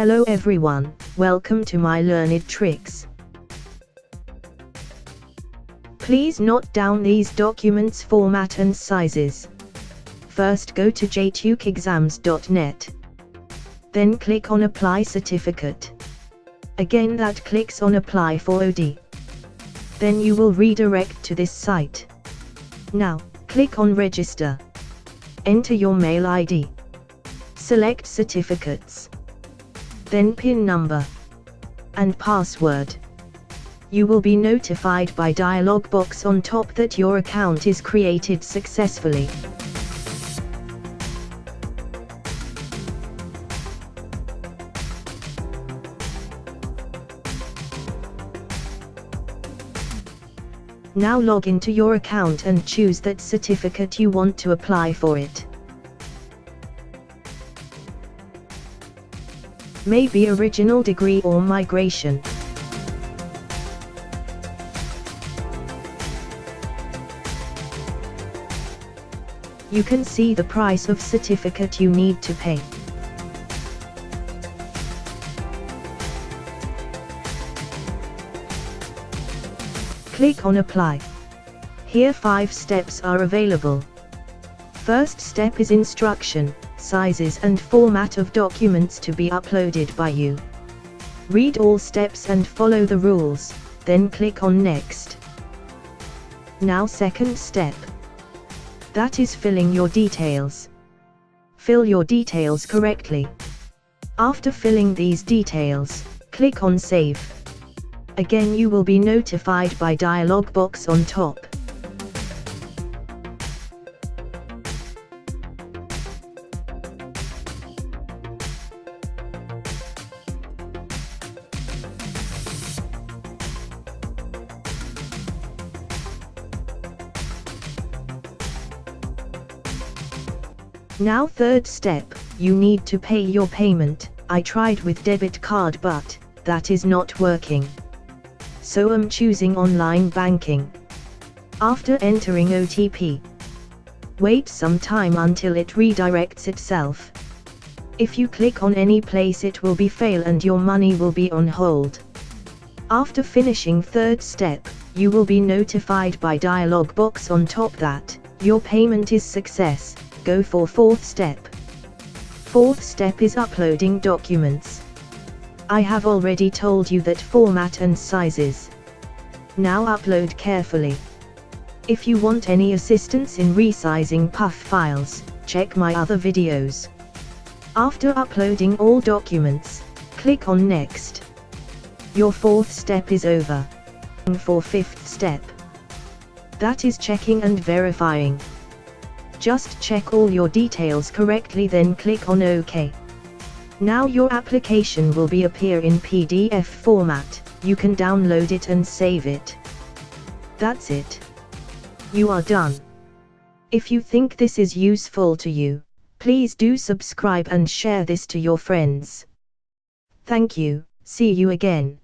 Hello everyone, welcome to my learned tricks. Please note down these documents format and sizes. First go to jntukexams.net. Then click on apply certificate. Again that clicks on apply for OD. Then you will redirect to this site. Now, click on register. Enter your mail ID. Select certificates. Then PIN number. And password. You will be notified by dialog box on top that your account is created successfully. Now log into your account and choose that certificate you want to apply for it. Maybe original degree or migration. You can see the price of certificate you need to pay. Click on Apply. Here 5 steps are available. First step is instruction, sizes and format of documents to be uploaded by you. Read all steps and follow the rules, then click on Next. Now second step. That is filling your details. Fill your details correctly. After filling these details, click on Save. Again you will be notified by dialog box on top. Now third step, you need to pay your payment, I tried with debit card but, that is not working so I'm choosing online banking. After entering OTP, wait some time until it redirects itself. If you click on any place it will be fail and your money will be on hold. After finishing third step, you will be notified by dialog box on top that, your payment is success, go for fourth step. Fourth step is uploading documents. I have already told you that format and sizes. Now upload carefully. If you want any assistance in resizing PUF files, check my other videos. After uploading all documents, click on Next. Your fourth step is over. For fifth step. That is checking and verifying. Just check all your details correctly then click on OK. Now your application will be appear in PDF format, you can download it and save it. That's it. You are done. If you think this is useful to you, please do subscribe and share this to your friends. Thank you, see you again.